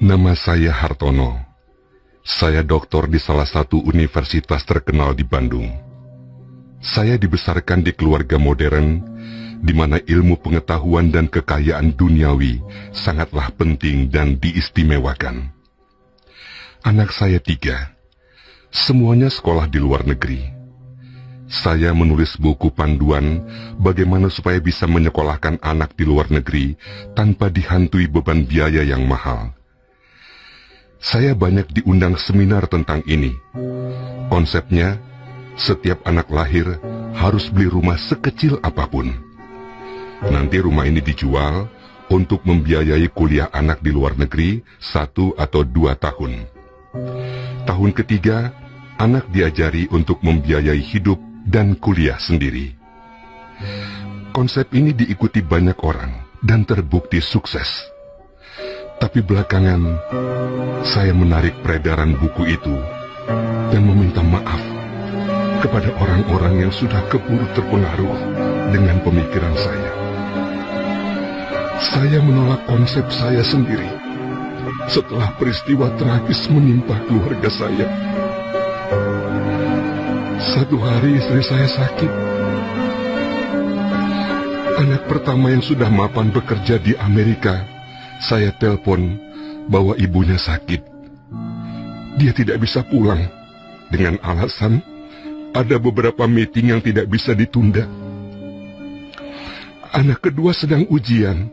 Nama saya Hartono. Saya doktor di salah satu universitas terkenal di Bandung. Saya dibesarkan di keluarga modern, di mana ilmu pengetahuan dan kekayaan duniawi sangatlah penting dan diistimewakan. Anak saya tiga, semuanya sekolah di luar negeri. Saya menulis buku panduan bagaimana supaya bisa menyekolahkan anak di luar negeri tanpa dihantui beban biaya yang mahal. Saya banyak diundang seminar tentang ini. Konsepnya, setiap anak lahir harus beli rumah sekecil apa pun. Nanti rumah ini dijual untuk membiayai kuliah anak di luar negeri satu atau dua tahun. Tahun ketiga, anak diajari untuk membiayai hidup dan kuliah sendiri. Konsep ini diikuti banyak orang dan terbukti sukses. Tapi belakangan, saya menarik peredaran buku itu dan meminta maaf kepada orang-orang yang sudah keburu terpengaruh dengan pemikiran saya. Saya menolak konsep saya sendiri setelah peristiwa tragis menimpa keluarga saya. Satu hari istri saya sakit. Anak pertama yang sudah mapan bekerja di Amerika saya telepon bahwa ibunya sakit. Dia tidak bisa pulang dengan alasan ada beberapa meeting yang tidak bisa ditunda. Anak kedua sedang ujian,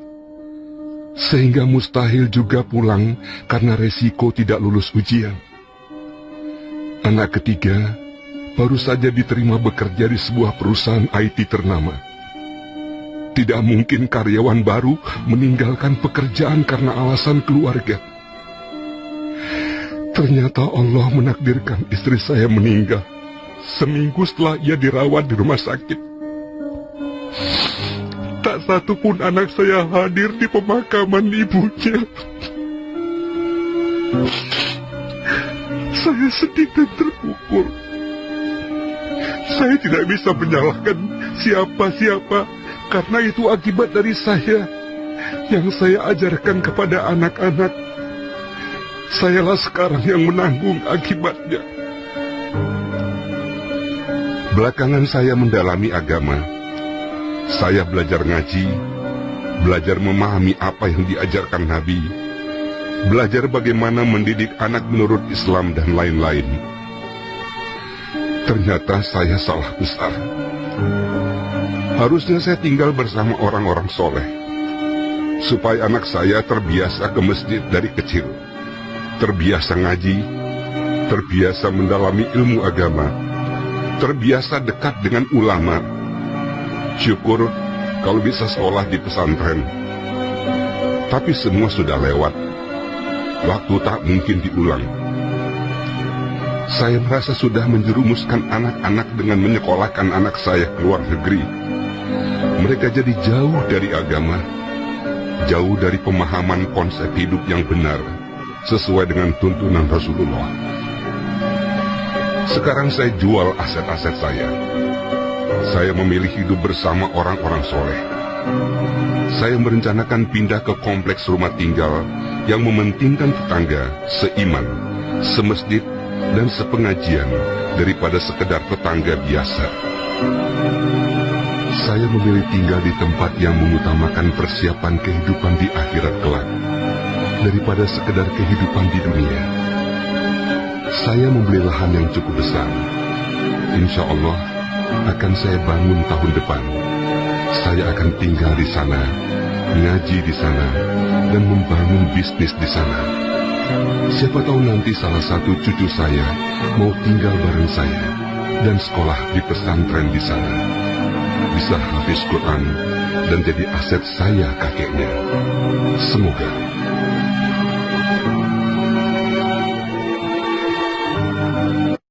sehingga mustahil juga pulang karena resiko tidak lulus ujian. Anak ketiga baru saja diterima bekerja di sebuah perusahaan IT ternama. Tidak mungkin karyawan baru meninggalkan pekerjaan karena alasan keluarga. Ternyata Allah menakdirkan istri saya meninggal seminggu setelah ia dirawat di rumah sakit. Tak satu pun anak saya hadir di pemakaman ibunya. Saya sedih dan terpukul. Saya tidak bisa menyalahkan siapa-siapa karena itu akibat dari saya yang saya ajarkan kepada anak-anak. Sayalah sekarang yang menanggung akibatnya. Belakangan saya mendalami agama. Saya belajar ngaji, belajar memahami apa yang diajarkan Nabi, belajar bagaimana mendidik anak menurut Islam dan lain-lain. Ternyata saya salah besar. Harusnya saya tinggal bersama orang-orang soleh. Supaya anak saya terbiasa ke masjid dari kecil. Terbiasa ngaji. Terbiasa mendalami ilmu agama. Terbiasa dekat dengan ulama. Syukur kalau bisa sekolah di pesantren. Tapi semua sudah lewat. Waktu tak mungkin diulang. Saya merasa sudah menjerumuskan anak-anak dengan menyekolahkan anak saya ke luar negeri mereka jadi jauh dari agama, jauh dari pemahaman konsep hidup yang benar sesuai dengan tuntunan Rasulullah. Sekarang saya jual aset-aset saya. Saya memilih hidup bersama orang-orang soleh. Saya merencanakan pindah ke kompleks rumah tinggal yang mementingkan tetangga, seiman, semesjid, dan sepengajian daripada sekedar tetangga biasa. Saya memilih tinggal di tempat yang mengutamakan persiapan kehidupan di akhirat kelak daripada sekedar kehidupan di dunia. Saya membeli lahan yang cukup besar. Insya Allah akan saya bangun tahun depan. Saya akan tinggal di sana, ngaji di sana, dan membangun bisnis di sana. Siapa tahu nanti salah satu cucu saya mau tinggal bareng saya dan sekolah di pesantren di sana bisa hafiz Quran dan jadi aset saya kakeknya. Semoga